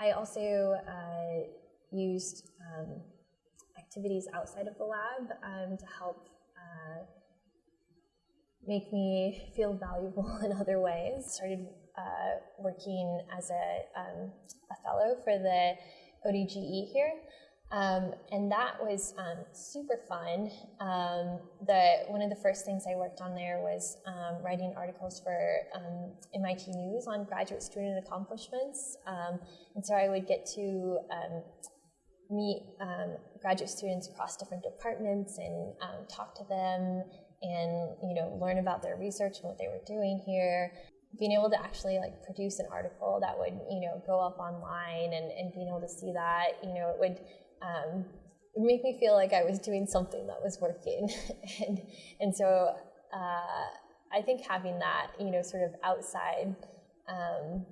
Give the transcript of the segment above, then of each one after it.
I also uh, used um, activities outside of the lab um, to help uh, make me feel valuable in other ways. Started uh, working as a, um, a fellow for the ODGE here. Um, and that was um, super fun. Um, the one of the first things I worked on there was um, writing articles for MIT um, News on graduate student accomplishments. Um, and so I would get to meet graduate students across different departments and talk to them and you know learn about their research and what they were doing here being able to actually like produce an article that would you know go up online and, and being able to see that you know it would um, it make me feel like I was doing something that was working. And and so uh, I think having that you know sort of outside um,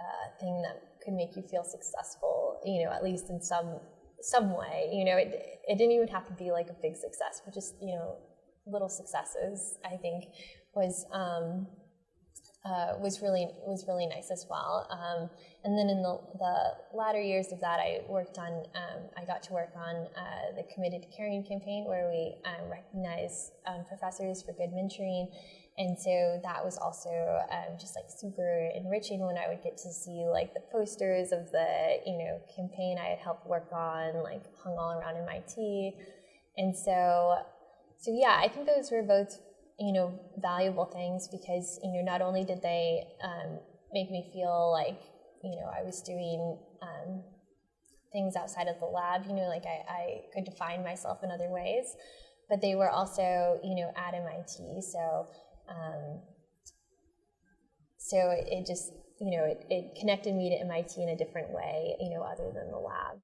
uh, thing that could make you feel successful you know at least in some some way you know it, it didn't even have to be like a big success but just you know little successes I think was um, uh, was really was really nice as well. Um, and then in the, the latter years of that, I worked on um, I got to work on uh, the Committed to Caring campaign, where we um, recognize um, professors for good mentoring. And so that was also um, just like super enriching when I would get to see like the posters of the you know campaign I had helped work on, like hung all around MIT. And so so yeah, I think those were both you know, valuable things because, you know, not only did they um, make me feel like, you know, I was doing um, things outside of the lab, you know, like I, I could define myself in other ways, but they were also, you know, at MIT. So, um, so it just, you know, it, it connected me to MIT in a different way, you know, other than the lab.